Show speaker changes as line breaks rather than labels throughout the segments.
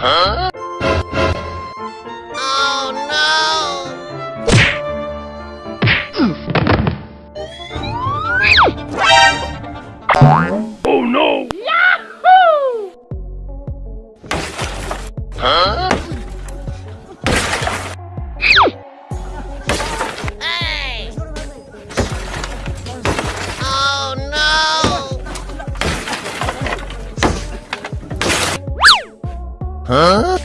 Huh? Oh no! Yahoo! Huh?
Huh?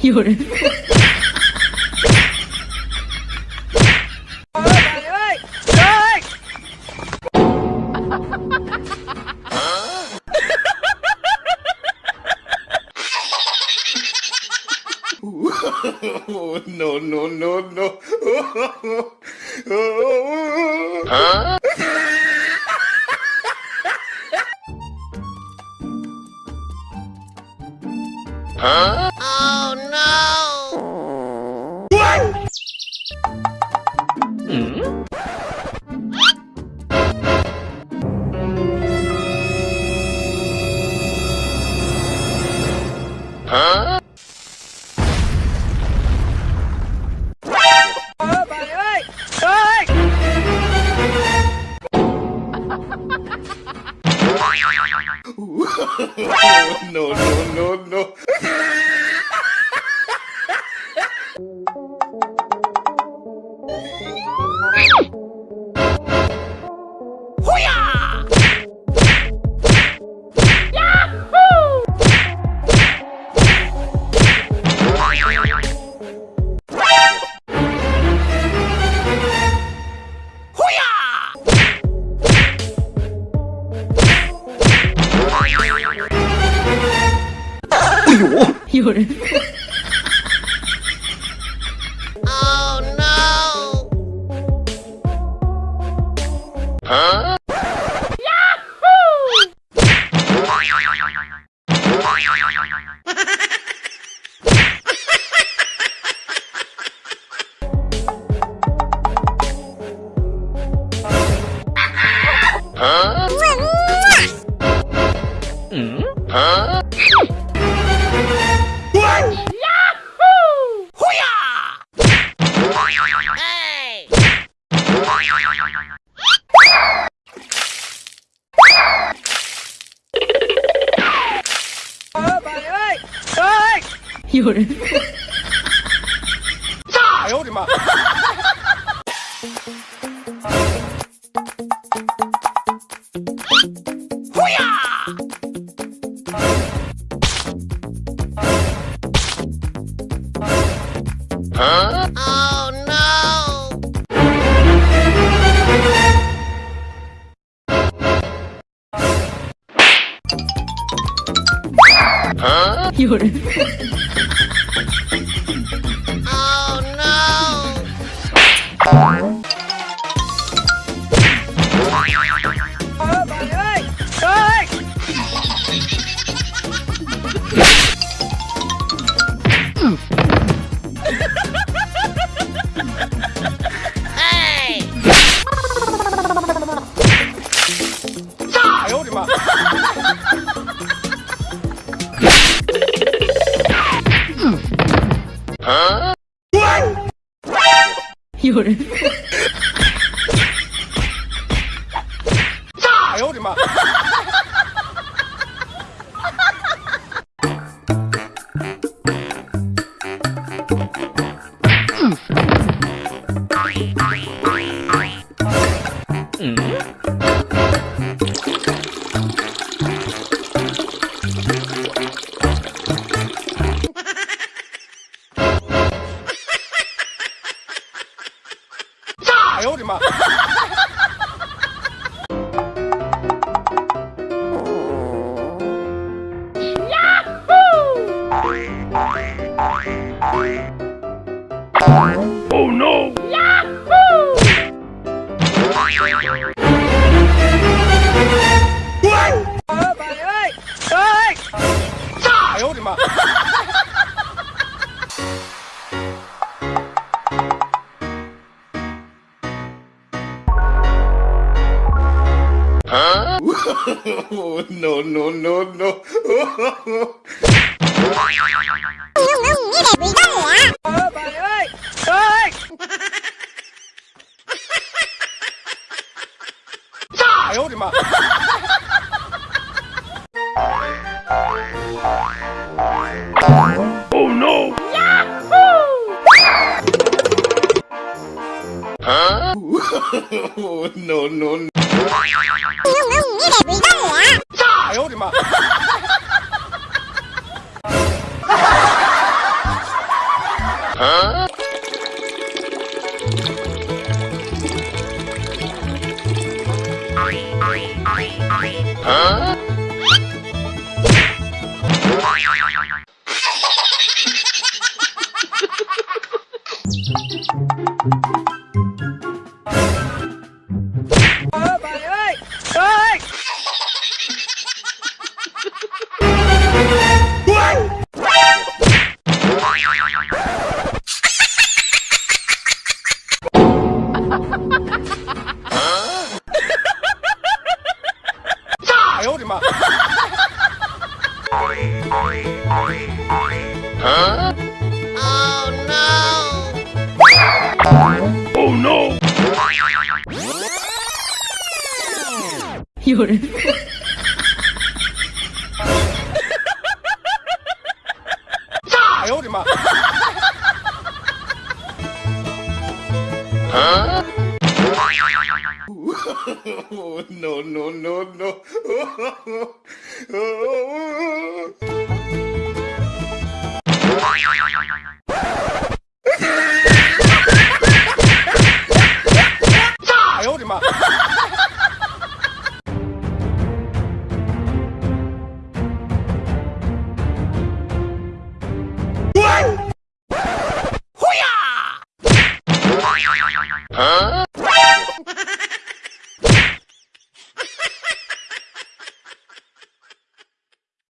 You're...
ノノノノ。Huh? Huh? Oh no! What? Hmm? Huh? no, no, no, no.
Oh no!
Huh?
Yahoo! 有人。
炸！哎呦我的妈！呼呀！啊！Oh no！啊！
有人。
哎炸！哎呦我的妈！啊！
有人。
哎呦，我的妈。Oh, no, no, no, no. 哎呦我的妈！Oh, no, no, no. 哎呦我的妈！哎呦我的妈
！Oh no!
有人，
oh